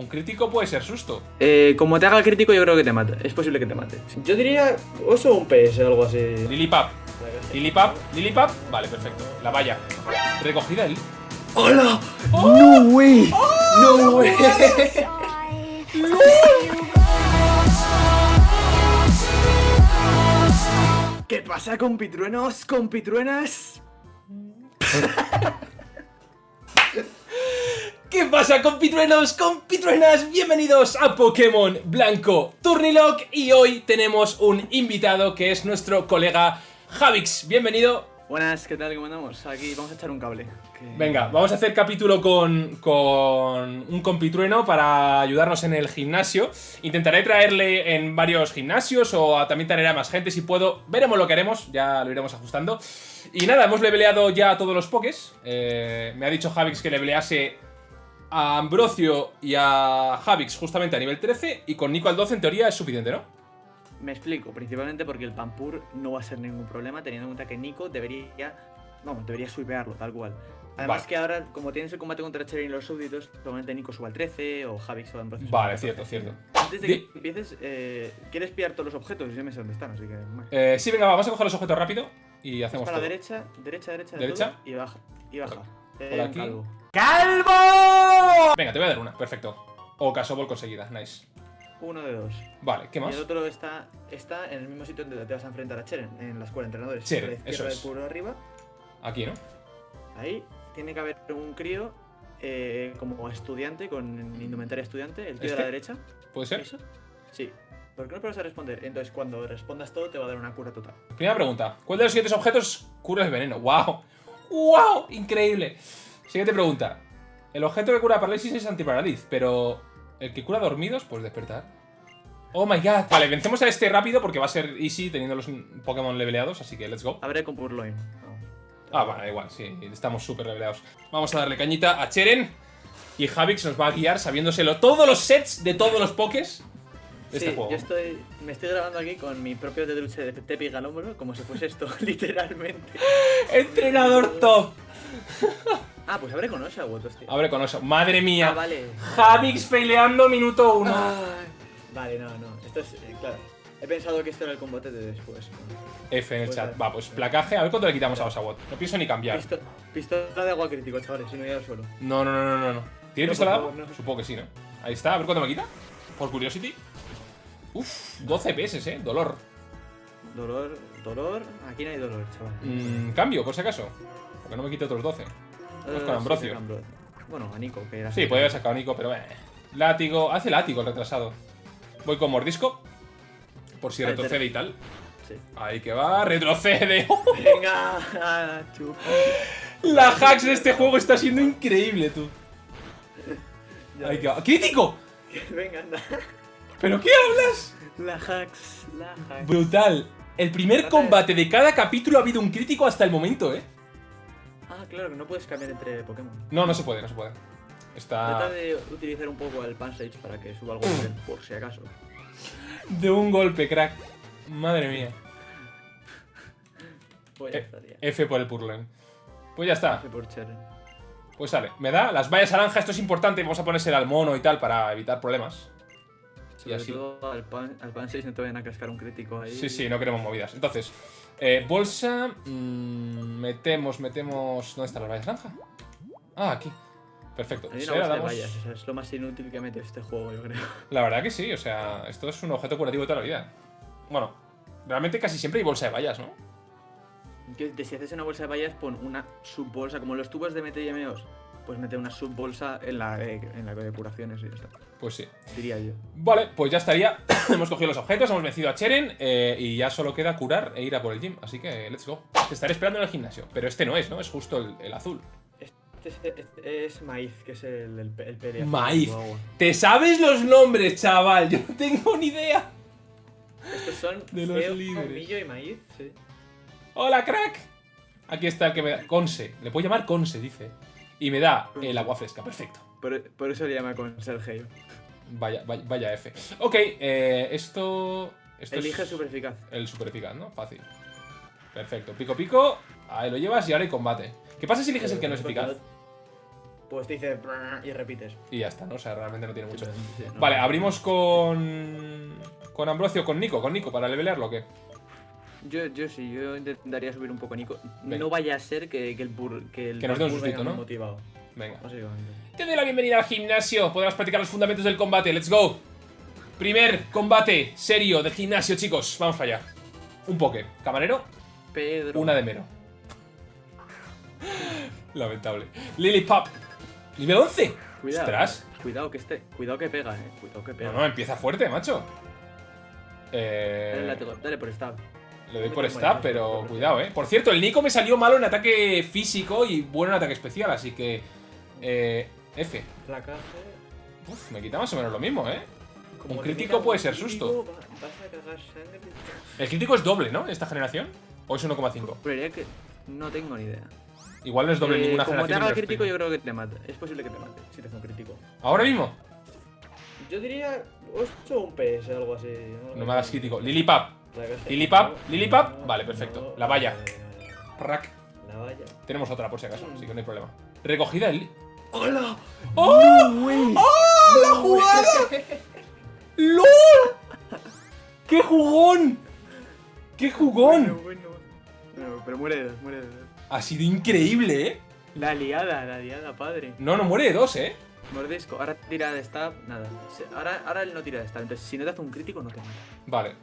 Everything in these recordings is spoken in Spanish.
Un crítico puede ser susto. Eh, como te haga el crítico, yo creo que te mata. Es posible que te mate. Yo diría oso o un PS, algo así. Lilipap. Lilipap, Lilipap. Vale, perfecto. La valla. Recogida el. ¡Hola! ¡Oh! ¡No way! ¡No way! ¿Qué pasa, compitruenos, compitruenas? ¿Qué pasa, compitruenos, compitruenas? Bienvenidos a Pokémon Blanco Turnilock y hoy tenemos un invitado que es nuestro colega Javix. Bienvenido. Buenas, ¿qué tal? ¿Cómo andamos? Aquí vamos a echar un cable. que- Venga, vamos a hacer capítulo con, con un compitrueno para ayudarnos en el gimnasio. Intentaré traerle en varios gimnasios o a- también traeré a más gente si puedo. Veremos lo que haremos, ya lo iremos ajustando. Y nada, hemos leveleado ya a todos los pokés. Eh, me ha dicho Javix que levelease a Ambrosio y a Javix justamente a nivel 13 y con Nico al 12 en teoría es suficiente, ¿no? Me explico, principalmente porque el Pampur no va a ser ningún problema, teniendo en cuenta que Nico debería. Vamos, debería swipearlo, tal cual. Además Vale. que ahora, como tienes el combate contra Cherin y los súbditos, probablemente Nico suba al 13 o Javix suba al 12. Vale, cierto, cierto. Antes de Di- que empieces, eh, quieres pillar todos los objetos y yo me sé dónde están, así que. Eh, sí, venga, vamos a coger los objetos rápido y hacemos para la todo. derecha, derecha, derecha, de ¿Derecha? todo, y baja. Y baja. Eh, por aquí. Calvo. Venga, te voy a dar una, perfecto. O Casobol conseguida, nice. Uno de dos. Vale, ¿qué Y más? el otro está, está en el mismo sitio donde te vas a enfrentar a Cheren, en la escuela de entrenadores. Cheren, la izquierda eso del es. puro arriba. Aquí, ¿no? Ahí tiene que haber un crío eh, como estudiante, con indumentaria estudiante, el tío ¿Este? de la derecha. ¿Puede ser? ¿Eso? Sí. ¿Por qué no pruebas a responder? Entonces, cuando respondas todo, te va a dar una cura total. Primera pregunta. ¿Cuál de los siguientes objetos cura el veneno? ¡Wow! ¡Wow! Increíble. Siguiente pregunta. El objeto que cura parálisis es antiparaliz, pero el que cura dormidos, pues despertar. ¡Oh my god! Vale, vencemos a este rápido porque va a ser easy teniendo los Pokémon leveleados, así que let's go. Abre con Purloin. Vamos. Ah, bueno, igual, sí, estamos súper leveleados. Vamos a darle cañita a Cheren y Javix nos va a guiar sabiéndoselo todos los sets de todos los Pokés de Sí, este juego. yo estoy, me estoy grabando aquí con mi propio tetruche de Tepi al hombro, como si fuese esto, literalmente. ¡Entrenador top! Ah, pues abre con Oshawott, hostia. Abre con eso. ¡Madre mía! Ah, vale. Javix faileando minuto uno. Ay. Vale, no, no. Esto es, eh, claro. He pensado que esto era el combate de después. F en el Pues chat. vale. Va, pues placaje. A ver cuánto le quitamos a Osawott. No pienso ni cambiar. Pisto- pistola de agua crítico, chavales, si no ir al suelo. No, no, no, no, no, no. ¿Tiene No, pistola de por agua? favor, no. Supongo que sí, ¿no? Ahí está. A ver cuánto me quita. Por Curiosity. Uf, 12 PS, eh. Dolor. Dolor, dolor. Aquí no hay dolor, chaval. Mm, cambio, por si acaso. Porque no me quite otros 12. Vamos Eh, con Ambrosio. Bueno, a Nico, que era Sí, podría haber sacado a Nico, pero eh. Látigo. Hace látigo el retrasado. Voy con mordisco. Por si retrocede y tal. Sí. Ahí que va, retrocede. Venga, chupa. La hacks de este juego está siendo increíble, tú. Ahí que va. ¡Crítico! Venga, anda. ¿Pero qué hablas? La hacks, la hacks. Brutal. El primer combate de cada capítulo ha habido un crítico hasta el momento, ¿eh? Claro, que no puedes cambiar entre Pokémon. No, no se puede, no se puede. Está Trata de utilizar un poco el Pansage para que suba algo por si acaso. de un golpe, crack. Madre mía. Pues ya Eh, estaría. F por el Purloin. Pues ya está. F por Cheren. Pues sale. Me da las vallas naranja, esto es importante. Vamos a ponerse al mono y tal para evitar problemas. Sobre así. todo al, pan, al Pansage no te vayan a cascar un crítico ahí. Sí, sí, no queremos movidas. Entonces, eh, bolsa. mm, metemos, metemos. ¿Dónde están las vallas naranja? Ah, aquí. Perfecto. Hay una bolsa de damos- vallas, o sea, es lo más inútil que ha metido este juego, yo creo. La verdad que sí, o sea, esto es un objeto curativo de toda la vida. Bueno, realmente casi siempre hay bolsa de vallas, ¿no? Que si haces una bolsa de vallas, pon una subbolsa, como los tubos de mete pues mete una subbolsa en la, de- en la de curaciones y ya está. Pues sí. Diría yo. Vale, pues ya estaría. hemos cogido los objetos, hemos vencido a Cheren eh, y ya solo queda curar e ir a por el gym. Así que, let's go. Te estaré esperando en el gimnasio. Pero este no es, ¿no? Es justo el, el azul. Este es, este es maíz, que es el, el, el pere azul Maíz. ¿Te sabes los nombres, chaval? Yo no tengo ni idea. Estos son De los ceo, líderes. y maíz, sí. ¡Hola, crack! Aquí está el que me da. Conse. Le puedo llamar Conse, dice. Y me da el agua fresca. Perfecto. Por, por eso le llama con Sergio. Vaya, vaya, vaya F. Ok, eh, esto. Esto Elige es super eficaz. el super eficaz, ¿no? Fácil. Perfecto. Pico, pico. Ahí lo llevas y ahora hay combate. ¿Qué pasa si eliges el que no es eficaz? Pues te dice y repites. Y ya está, ¿no? O sea, realmente no tiene mucho. Sí, no. Vale, abrimos con. Con Ambrosio, con Nico, con Nico, para levelearlo o qué? Yo, yo sí, yo intentaría subir un poco a Nico. Venga. No vaya a ser que, que el bur, que el Que nos dé un sustito, ¿no? motivado, Venga. Te doy la bienvenida al gimnasio. Podrás practicar los fundamentos del combate. Let's go. Primer combate serio de gimnasio, chicos. Vamos para allá. Un poke. Camarero, Pedro. una de mero. Lamentable. Lily Pop. Nivel 11. Cuidado. Ostras. Cuidado que este. Cuidado que pega, eh. Cuidado que pega. No, no, empieza fuerte, macho. Dale, Eh, látigo, dale por stab. Le doy por tomo pero cuidado, eh. Por cierto, el Nico me salió malo en ataque físico y bueno en ataque especial, así que. Eh, F. Uf, me quita más o menos lo mismo, eh. Como Un crítico puede ser susto. El crítico es doble, ¿no? En esta generación. ¿O es 1,5? Juraría que. No tengo ni idea. Igual no es doble en Eh, ninguna como te generación. haga pero es crítico, yo creo que te mate. Es posible que te mate si te hace un crítico. ¿Ahora mismo? Yo diría 8 o un PS, algo así. No me hagas crítico. Lilipap. Lilipap, Lilipap. Vale, perfecto. La valla. Rack. La valla. Tenemos otra por si acaso, así que no hay problema. Recogida el. ¡Hola! ¡Oh! ¡Oh! ¡La jugada! ¡LOL! ¡Qué jugón! ¡Qué Bueno, jugón! bueno. No, pero muere de dos, muere de dos. Ha sido increíble, ¿eh? La liada, la liada, padre. No, no muere de dos, ¿eh? Mordisco, ahora tira de stab, nada. Ahora, ahora él no tira de stab, entonces si no te hace un crítico no te mata. Vale.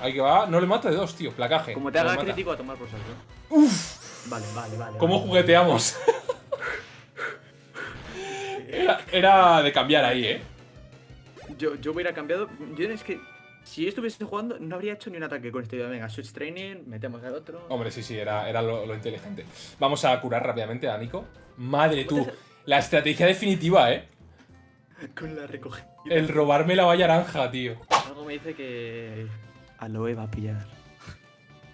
Ahí que va. No le mata de dos, tío. Placaje. Como te No haga crítico a tomar por saco. ¡Uf! Vale, vale, vale. ¿Cómo vale. jugueteamos? era, era de cambiar ahí, ¿eh? Yo, yo hubiera cambiado. Yo es que si estuviese jugando, no habría hecho ni un ataque con este. Venga, switch training, metemos al otro. Hombre, sí, sí, era, era lo, lo inteligente. Vamos a curar rápidamente a Nico. Madre tú, la estrategia definitiva, ¿eh? Con la recogida. El robarme la valla naranja, tío. Algo me dice que. Aloe va a pillar.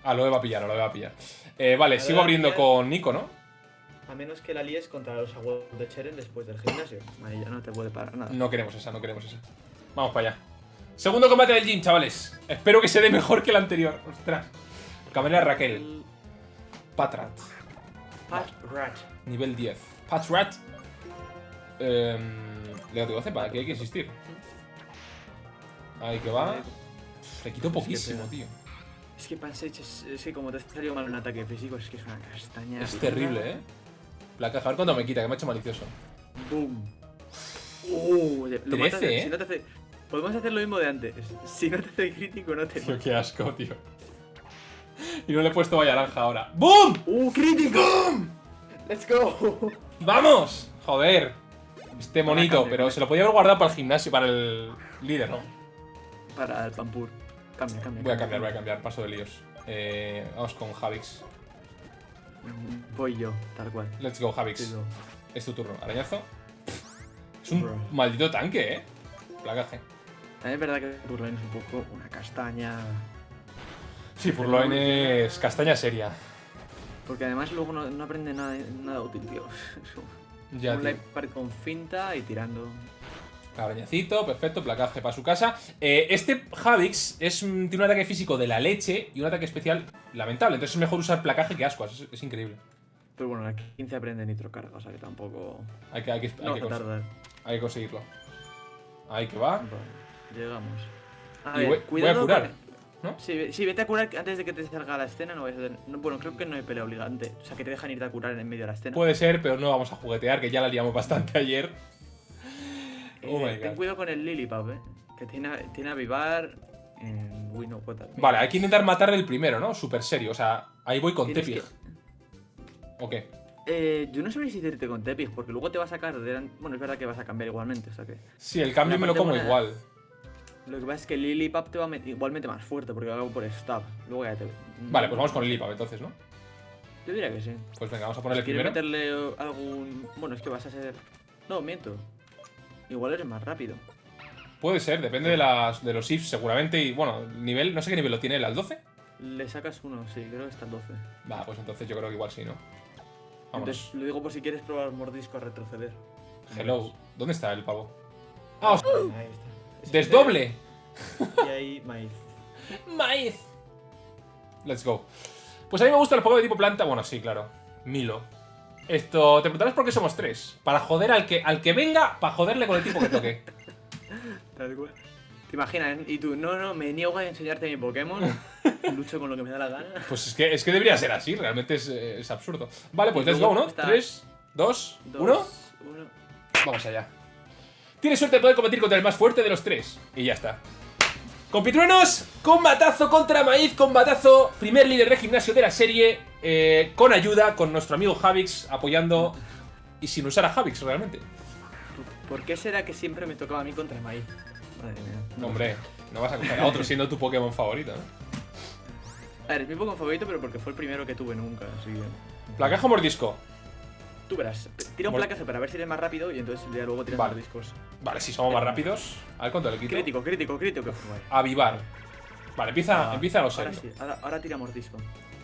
Ah, lo va a pillar, lo va a pillar. Eh, vale, A sigo abriendo con Nico, ¿no? A menos que la líes contra los abuelos de Cheren después del gimnasio. Ahí ya no te puede parar nada. No queremos esa, no queremos esa. Vamos para allá. Segundo combate del gym, chavales. Espero que se dé mejor que el anterior. Ostras. Camarera Raquel. El Patrat. Pat Rat. Nivel 10. Patrat. Eh, le 12, para que hay que insistir. Ahí que va. Le Es que poquísimo, tío. Es que Pansage es, es que como te ha salido mal un ataque físico, es que es una castaña. Es terrible, ¿eh? La caja, a ver cuánto me quita, que me ha hecho malicioso. Boom. Uh, lo matas- 13, ¿eh? Si no te hace... Podemos hacer lo mismo de antes. Si no te hace crítico, no te Tío, qué asco, tío. Y no le he puesto valla naranja ahora. ¡Boom! ¡Uh, crítico! ¡Let's go! ¡Vamos! Joder. Este monito, pero buena. se lo podía haber guardado para el gimnasio, para el líder, ¿no? Para el Pampur. Cambia, cambia. Voy a cambiar, voy a cambiar, paso de líos. Eh, vamos con Javix. Voy yo, tal cual. Let's go, Javix. Sí, no. Es tu turno. Arañazo. Es un Bro. maldito tanque, ¿eh? Placaje. También es verdad que Purloin es un poco una castaña. Sí, Furloin es castaña seria. Porque además luego no, no aprende nada, nada útil, tío. Ya, un tío. con finta y tirando. Arañacito, perfecto, placaje para su casa. Eh, este Javix es, un- tiene un ataque físico de la leche y un ataque especial lamentable. Entonces es mejor usar placaje que ascuas. Es, es increíble. Pero bueno, la 15 aprende nitrocarga, o sea que tampoco. Hay que, hay que, hay No que cons- tardar. hay que conseguirlo. Ahí que va. Vale, llegamos. A Y ver, voy- voy a cuidado curar, con- ¿no? Sí, ve- sí, vete a curar antes de que te salga la escena. No vayas a tener- no, bueno, creo que no hay pelea obligante. O sea, que te dejan irte a curar en medio de la escena. Puede ser, pero no vamos a juguetear, que ya la liamos bastante ayer. Oh Eh, ten cuidado con el Lilipap, eh. Que tiene, tiene avivar en Wino. Vale, hay que intentar matarle el primero, ¿no? Súper serio. O sea, ahí voy con que- ¿O qué? Eh, yo no sabría si irte con Tepig, porque luego te va a sacar. de- Bueno, es verdad que vas a cambiar igualmente, o sea que. Sí, el cambio me lo como buena- igual. Lo que pasa es que Lilipap te va a met- igualmente más fuerte, porque va por stab. Luego ya te. Vale, pues vamos con Lilipap entonces, ¿no? Yo diría que sí. Pues venga, vamos a Si ponerle quieres primero. meterle algún. Bueno, es que vas a ser. No, miento. Igual eres más rápido. Puede ser, depende de, las, de los ifs seguramente. Y bueno, el nivel, no sé qué nivel lo tiene, ¿el al 12? Le sacas uno, sí, creo que está al 12. Va, pues entonces yo creo que igual sí, ¿no? Vámonos. Entonces, lo digo por si quieres probar mordisco a retroceder. Hello. ¿Dónde está el pavo? ¡Ah, os- Ahí está. ¡Desdoble! Y ahí, maíz. ¡Maíz! Let's go. Pues a mí me gusta el juego de tipo planta. Bueno, sí, claro. Milo. Esto, te preguntarás por qué somos tres. Para joder al que, al que venga, para joderle con el tipo que toque. ¿Te imaginas? Y tú, no, no, me niego a enseñarte mi Pokémon. Lucho con lo que me da la gana. Pues es que, es que debería ser así, realmente es, eh, es absurdo. Vale, pues let's go, ¿no? está- 3, 2, Dos, 1. uno. Vamos allá. Tienes suerte de poder competir contra el más fuerte de los tres. Y ya está. Compitruenos, combatazo contra Maíz, combatazo, primer líder de gimnasio de la serie, eh, con ayuda, con nuestro amigo Javix apoyando y sin usar a Javix realmente. ¿Por qué será que siempre me tocaba a mí contra maíz? Madre mía. Hombre, no vas a coger a otro siendo tu Pokémon favorito, ¿no? A ver, es mi Pokémon favorito, pero porque fue el primero que tuve nunca, así que... Placaje o mordisco. Tú verás. Tira un Mol- placaje para ver si eres más rápido y entonces ya luego tiras Vale. más discos. Vale, si somos más rápidos. A ver cuánto le quito. Crítico, crítico, crítico. Vale. Avivar. Vale, empieza, Ah, empieza a lo ahora sí, ahora, ahora tira mordisco.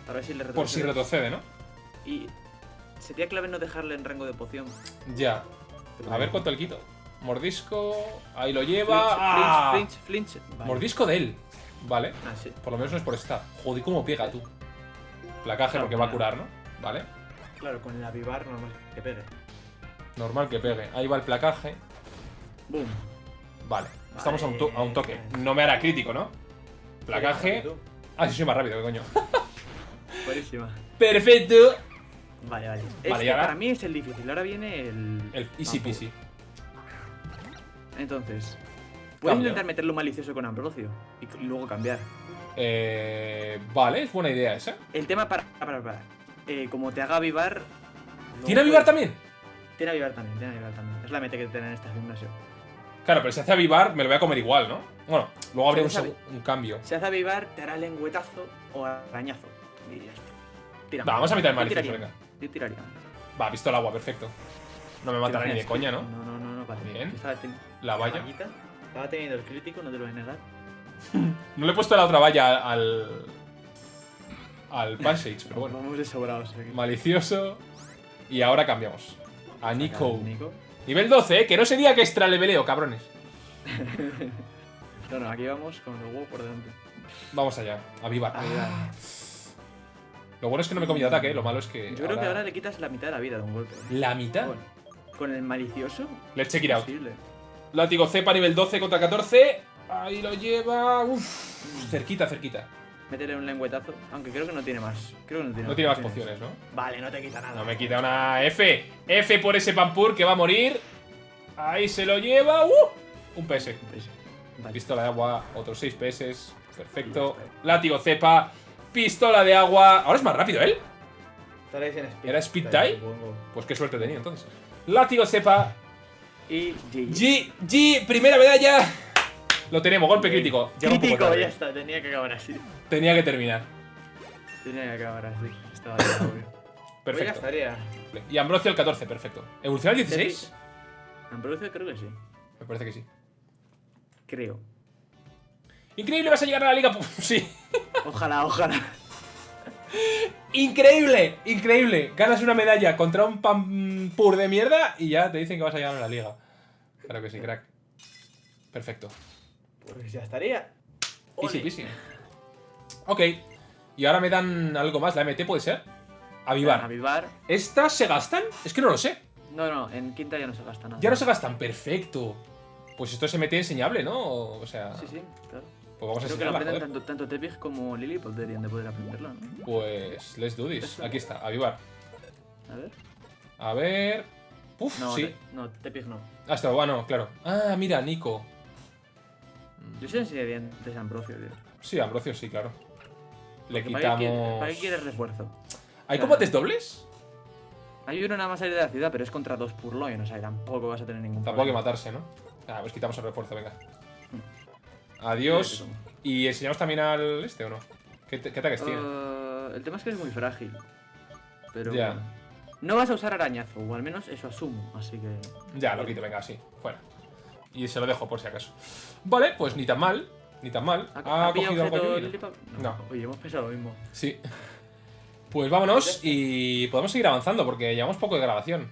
Para ver si le Por si retrocede. retrocede, ¿no? Y sería clave no dejarle en rango de poción. Ya. Pero A ver cuánto le quito. Mordisco. Ahí lo lleva. Flinch, ¡Ah! flinch, flinch, flinch. Vale. Mordisco de él. Vale. Ah, sí. Por lo menos no es por estar. Joder, cómo pega tú. Placaje Claro, porque va a curar, ¿no? Vale. Claro, con el avivar normal que pegue. Normal que pegue. Ahí va el placaje. Boom. Vale. Estamos a un, to- a un toque. No me hará crítico, ¿no? Placaje. Ah, sí, soy más rápido, ¿qué coño. Buenísima. Perfecto. Vale, vale. Vale, Este ahora- para mí es el difícil. Ahora viene el. El easy peasy. Entonces. Puedes Cambio. intentar meterlo malicioso con Ambrosio y luego cambiar. Eh, vale, es buena idea esa. El tema para. para, para. Eh, como te haga avivar. no ¿Tiene avivar puedes- también? Tiene avivar también, tiene avivar también. Es la meta que tienen en este gimnasio. Claro, pero si hace avivar, me lo voy a comer igual, ¿no? Bueno, luego habría un, un cambio. Si hace avivar, te hará lengüetazo o arañazo. Y ya está. Tira. Va, vamos a meter el tiraría. venga. Yo tiraría. Va, visto el agua, perfecto. No me ¿Te matará ni de coña, ¿no? No, no, no, no, vale. Bien. Estaba, La valla. Estaba teniendo el crítico, no te lo voy a negar. No le he puesto la otra valla al. Al Passage, pero bueno. Vamos de sobrados aquí. Malicioso. Y ahora cambiamos. A Nico. Nico. Nivel 12, ¿eh? Que no sería que extra leveleo, cabrones. No, no, aquí vamos con los huevos por delante. Vamos allá. Avivar. Avivar. Ah. Lo bueno es que no me he comido ataque, ¿eh? lo malo es que. Yo creo que ahora le quitas la mitad de la vida de un golpe. ¿La mitad? Con, con el malicioso. Let's check it out. Látigo cepa nivel 12 contra 14. Ahí lo lleva. Uf. Cerquita, cerquita. Métele un lengüetazo. Aunque creo que no tiene más. Creo que no tiene No tiene más pociones, ¿no? Vale, no te quita nada. No me quita una F. F por ese Pampur que va a morir. Ahí se lo lleva. ¡Uh! Un PS. Vale. Pistola de agua, otros 6 PS. Perfecto. Látigo cepa. Pistola de agua. Ahora es más rápido él. En speed. ¿Era speed tie? Pues qué suerte tenía entonces. Látigo cepa. Y G. G, G, primera medalla. Lo tenemos, golpe crítico. Llega un poco Crítico, tarde. ya está. Tenía que acabar así. Tenía que terminar. Tenía que acabar así. Estaba ya, obvio. Perfecto. estaría. Y Ambrosio el 14, perfecto. ¿Evoluciona al 16? Ambrosio creo que sí. Me parece que sí. Creo. Increíble, vas a llegar a la liga. Sí. Ojalá, ojalá. Increíble, increíble. Ganas una medalla contra un pampur de mierda y ya te dicen que vas a llegar a la liga. Claro que sí, crack. Perfecto. Pues ya estaría. Easy peasy. Ok. Y ahora me dan algo más. ¿La MT puede ser? Avivar. Avivar. ¿Estas se gastan? Es que no lo sé. No, no, en quinta ya no se gasta nada. Ya no se gastan. Perfecto. Pues esto es MT enseñable, ¿no? O sea, Sí, sí, claro. pues vamos a Creo que lo aprenden tanto, tanto Tepig como Lilliput deberían de poder aprenderlo, ¿no? Pues let's do this. Aquí está, avivar. A ver. A ver. Uf, No, sí. Te- no, Tepig no. Ah, está bueno, claro. Ah, mira, Nico. Yo sí enseñaría antes a Ambrosio, tío. Sí, Ambrosio, sí, claro. Le Porque ¿Para qué quiere- quitamos. ¿Para qué quieres refuerzo? ¿Hay combates dobles? Hay uno nada más salir de la ciudad, pero es contra dos Purloin, o sea, tampoco vas a tener ningún Tampoco hay que matarse, ¿no? Ah, pues quitamos el refuerzo, venga. Mm. Adiós. ¿Y enseñamos también al este o no? ¿Qué, ataques tiene? Eh, el tema es que es muy frágil. Pero Ya. No vas a usar arañazo, o al menos eso asumo, así que. Ya, lo quito, venga, así, fuera. Y se lo dejo por si acaso. Vale, pues ni tan mal, ni tan mal. Ha, ¿Había cogido algo? Lilliput? No. Oye, hemos pensado lo mismo. Sí. Pues vámonos y podemos seguir avanzando porque llevamos poco de grabación.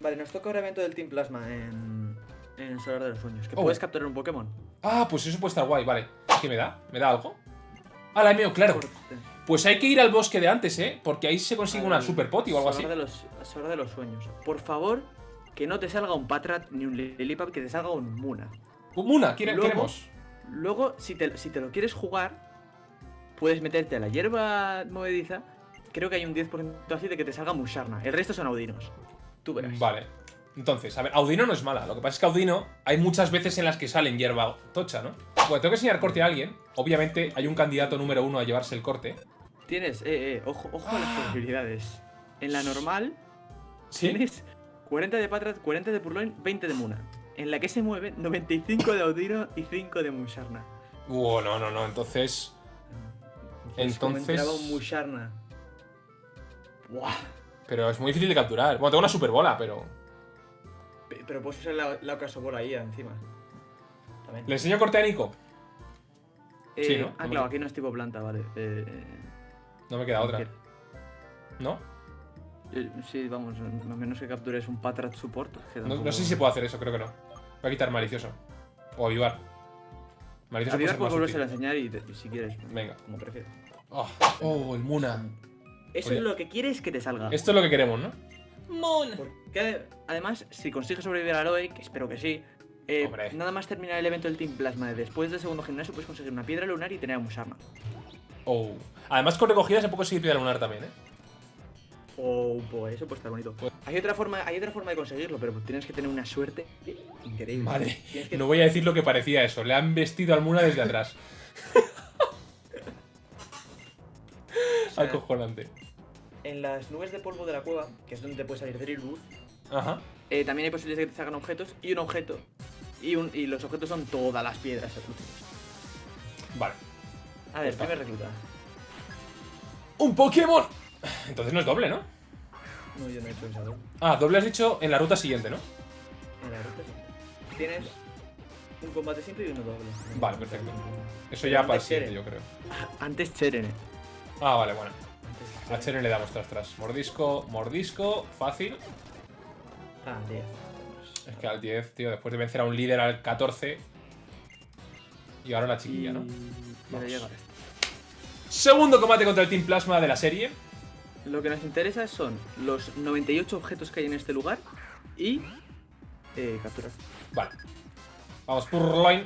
Vale, nos toca ahora evento del Team Plasma en. En Solar de los Sueños. Que Oh. puedes capturar un Pokémon. Ah, pues eso puede estar guay, vale. ¿Qué me da? ¿Me da algo? Ah, la MO, claro. Pues hay que ir al bosque de antes, ¿eh? Porque ahí se consigue una Al super poti o algo así. Solar de los, Solar de los sueños. Por favor, que no te salga un Patrat ni un Lilipap, que te salga un Muna. Muna, ¿quiere- Luego- queremos. Luego, si te, si te lo quieres jugar, puedes meterte a la hierba movediza. Creo que hay un 10% así de que te salga Musharna. El resto son Audinos. Tú verás. Vale. Entonces, a ver, Audino no es mala. Lo que pasa es que Audino hay muchas veces en las que salen hierba tocha, ¿no? Bueno, tengo que enseñar corte a alguien. Obviamente hay un candidato número uno a llevarse el corte. Tienes, eh, eh, ojo, ojo a las posibilidades. En la normal, ¿Sí? tienes 40 de Patrat, 40 de Purloin, 20 de Muna. En la que se mueve, 95 de Audino y 5 de Musharna. Uh, no, no, no. Entonces. Entonces, ¿cómo Entonces- entraba un Musharna? Buah. Pero es muy difícil de capturar. Bueno, tengo una super bola, pero. Pe- Pero puedes usar la, la Ocasobora ahí encima. También. ¿Le enseño corte a Nico? Eh, sí, ¿no? Ah, me- claro, aquí no es tipo planta, vale. Eh, No me queda otra. ¿No? eh, sí, vamos, a menos que captures un Patrat Support. que No, tampoco- no sé si se puede hacer eso, creo que no. Voy a quitar malicioso. O avivar. Malicioso puede Avivar ser puedes más volvérselo a enseñar y, te- si quieres, Venga. como prefieres. Oh, oh, el Muna. Eso Oye. es lo que quieres que te salga. Esto es lo que queremos, ¿no? Muna. Porque además, si consigues sobrevivir al Aloy, que espero que sí, eh, nada más terminar el evento del Team Plasma de después del segundo gimnasio, puedes conseguir una piedra lunar y tener a Musharna. Oh. Además, con recogida se puede conseguir piedra lunar también, ¿eh? Oh, pues eso puede estar bonito. Pues- Hay otra forma, hay otra forma de conseguirlo, pero tienes que tener una suerte increíble. Que- no voy a decir lo que parecía eso. Le han vestido al Muna desde atrás. o sea, Acojonante. en las nubes de polvo de la cueva, que es donde te puede salir Drillbooth, Ajá. eh, también hay posibilidades de que te salgan objetos y un objeto. Y, un, y los objetos son todas las piedras. Vale. A ver, primer recluta. ¡Un Pokémon! Entonces no es doble, ¿no? No, yo no he hecho esa doble. Ah, doble has dicho en la ruta siguiente, ¿no? En la ruta sí. Tienes un combate simple y uno doble. Vale, perfecto. Eso ya para el siguiente, Cheren. yo creo. Antes Cherene. Ah, vale, bueno. A Cheren le damos tras tras. Mordisco, mordisco, fácil. Ah, 10. Es que al 10, tío, después de vencer a un líder al 14. Y ahora la chiquilla, ¿no? Vamos. esto. Segundo combate contra el Team Plasma de la serie. Lo que nos interesa son los 98 objetos que hay en este lugar y eh, capturar. Vale. Vamos, Purloin.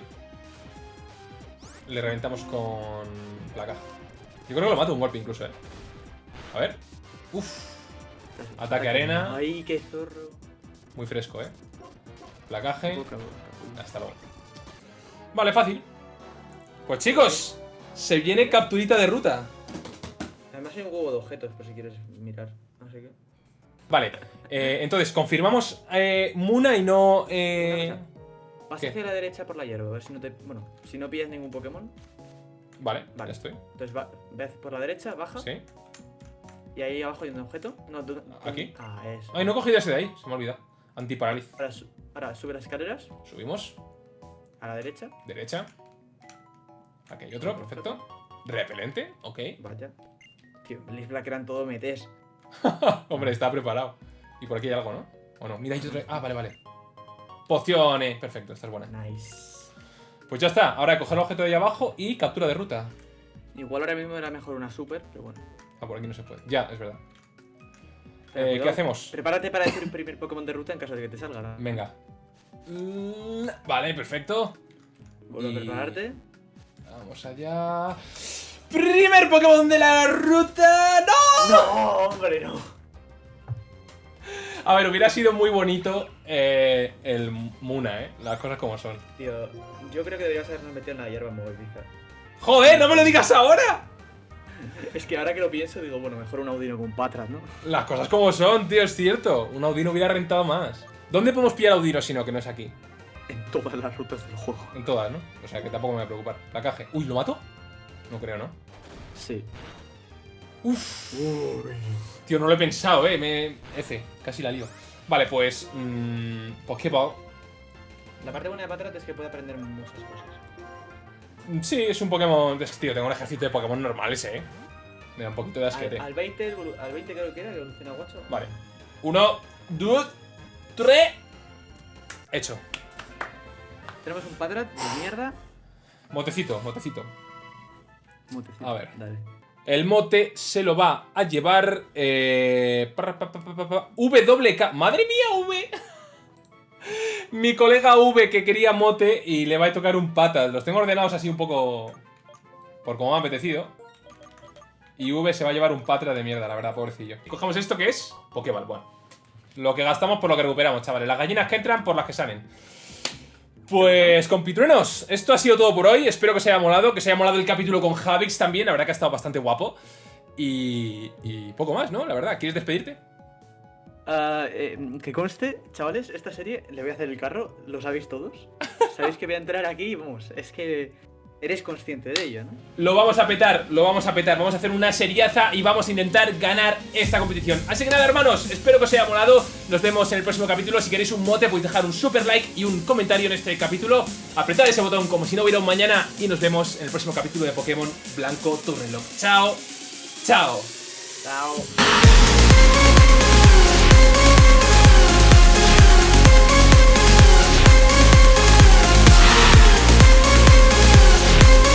Le reventamos con la caja. Yo creo que lo mato un golpe incluso, eh. A ver. Uf, Ataque arena. Ay, qué zorro. muy fresco, eh. Placaje. Hasta luego. Vale, fácil. Pues chicos, se viene capturita de ruta. Hay un huevo de objetos por si quieres mirar. Así que. Vale, eh, entonces confirmamos eh, Muna y no. Eh... Vas ¿Qué? hacia la derecha por la hierba, a ver si no te. Bueno, si no pillas ningún Pokémon. Vale, Vale. ya estoy. Entonces va, ve por la derecha, baja. Sí. Y ahí abajo hay un objeto. No, tú- ¿Aquí? Ah, eso. Ay, no he cogido ese de ahí, se me ha olvidado. Antiparáliz. Ahora, su- ahora sube las escaleras Subimos, a la derecha. derecha. Aquí hay otro, perfecto. Repelente, ok. Vaya. Tío, Blaze Black eran todo metes. Hombre, está preparado. Y por aquí hay algo, ¿no? ¿O no? Mira, hay otro. Ah, vale, vale. Pociones. Perfecto, esta es buena. Nice. Pues ya está. Ahora coger el objeto de ahí abajo y captura de ruta. Igual ahora mismo era mejor una super, pero bueno. Ah, por aquí no se puede. Ya, es verdad. Pero Eh, cuidado. ¿Qué hacemos? Prepárate para decir un primer Pokémon de ruta en caso de que te salga. ¿no? Venga. Mm, Vale, perfecto. Vuelve Y- a prepararte. Vamos allá. ¡Primer Pokémon de la ruta! ¡No! No, hombre, no. A ver, hubiera sido muy bonito eh, el Muna, ¿eh? Las cosas como son. Tío, yo creo que deberías habernos metido en la hierba movediza. ¡Joder, no me lo digas ahora! Es que ahora que lo pienso, digo, bueno, mejor un Audino con Patras, ¿no? Las cosas como son, tío, es cierto. Un Audino hubiera rentado más. ¿Dónde podemos pillar Audino si no, que no es aquí? En todas las rutas del juego. En todas, ¿no? O sea que tampoco me voy a preocupar. La caje. Uy, ¿lo mato? No creo, ¿no? Sí. Uf. Tío, no lo he pensado, eh. Me. F, casi la lío. Vale, pues. Mmm. Pokéball. La parte buena de Patras es que puede aprender muchas cosas. Mm, Sí, es un Pokémon. Es tío, tengo un ejército de Pokémon normales, eh. Me da un poquito de asquete. Al, al 20, evolu- al 20 creo que era, que evoluciona Guacho. Vale. Uno, dos, tres. Hecho. Tenemos un Patrat de mierda. Motecito, motecito. A ver. Dale. El mote se lo va a llevar... Eh, pa, pa, pa, WK. ¡Madre mía, V! Mi colega V que quería mote y le va a tocar un patas. Los tengo ordenados así un poco... Por como me ha apetecido. Y V se va a llevar un patra de mierda, la verdad, pobrecillo. Y cogemos esto que es Pokéball, bueno. Lo que gastamos por lo que recuperamos, chavales. Las gallinas que entran por las que salen. Pues, compitruenos, esto ha sido todo por hoy. Espero que os haya molado, que os haya molado el capítulo con Javix también. La verdad que ha estado bastante guapo. Y, y poco más, ¿no? La verdad, ¿quieres despedirte? Uh, eh, que conste, chavales, esta serie le voy a hacer el carro, lo sabéis todos. Sabéis que voy a entrar aquí y vamos, es que eres consciente de ello, ¿no? Lo vamos a petar, lo vamos a petar. Vamos a hacer una seriaza y vamos a intentar ganar esta competición. Así que nada, hermanos, espero que os haya molado. Nos vemos en el próximo capítulo. Si queréis un mote, podéis dejar un super like y un comentario en este capítulo. Apretad ese botón como si no hubiera un mañana. Y nos vemos en el próximo capítulo de Pokémon Blanco Tu Reloj. Chao, chao. Chao.